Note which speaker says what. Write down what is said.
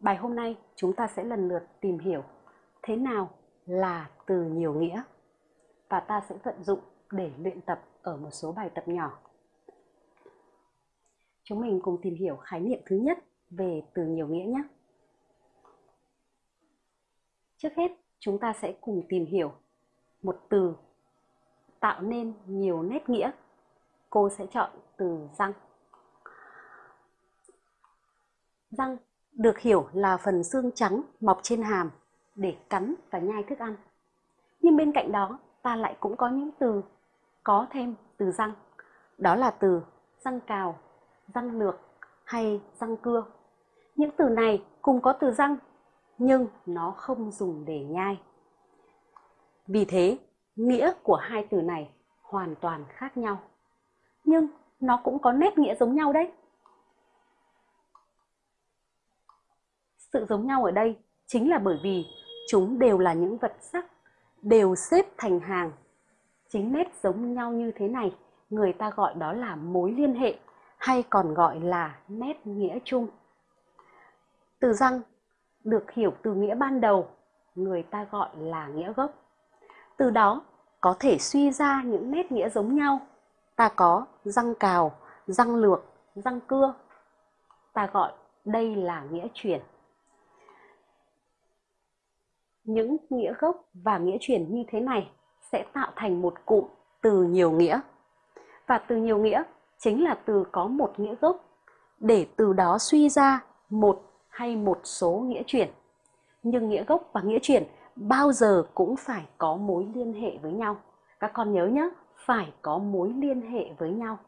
Speaker 1: Bài hôm nay chúng ta sẽ lần lượt tìm hiểu thế nào là từ nhiều nghĩa và ta sẽ vận dụng để luyện tập ở một số bài tập nhỏ. Chúng mình cùng tìm hiểu khái niệm thứ nhất về từ nhiều nghĩa nhé. Trước hết, chúng ta sẽ cùng tìm hiểu một từ tạo nên nhiều nét nghĩa. Cô sẽ chọn từ răng. Răng được hiểu là phần xương trắng mọc trên hàm để cắn và nhai thức ăn. Nhưng bên cạnh đó, ta lại cũng có những từ có thêm từ răng. Đó là từ răng cào, răng lược hay răng cưa. Những từ này cùng có từ răng nhưng nó không dùng để nhai. Vì thế, nghĩa của hai từ này hoàn toàn khác nhau. Nhưng nó cũng có nét nghĩa giống nhau đấy. Sự giống nhau ở đây chính là bởi vì chúng đều là những vật sắc, đều xếp thành hàng. Chính nét giống nhau như thế này, người ta gọi đó là mối liên hệ hay còn gọi là nét nghĩa chung. Từ răng được hiểu từ nghĩa ban đầu, người ta gọi là nghĩa gốc. Từ đó có thể suy ra những nét nghĩa giống nhau. Ta có răng cào, răng lược, răng cưa. Ta gọi đây là nghĩa chuyển. Những nghĩa gốc và nghĩa chuyển như thế này sẽ tạo thành một cụm từ nhiều nghĩa. Và từ nhiều nghĩa chính là từ có một nghĩa gốc để từ đó suy ra một hay một số nghĩa chuyển. Nhưng nghĩa gốc và nghĩa chuyển bao giờ cũng phải có mối liên hệ với nhau. Các con nhớ nhé, phải có mối liên hệ với nhau.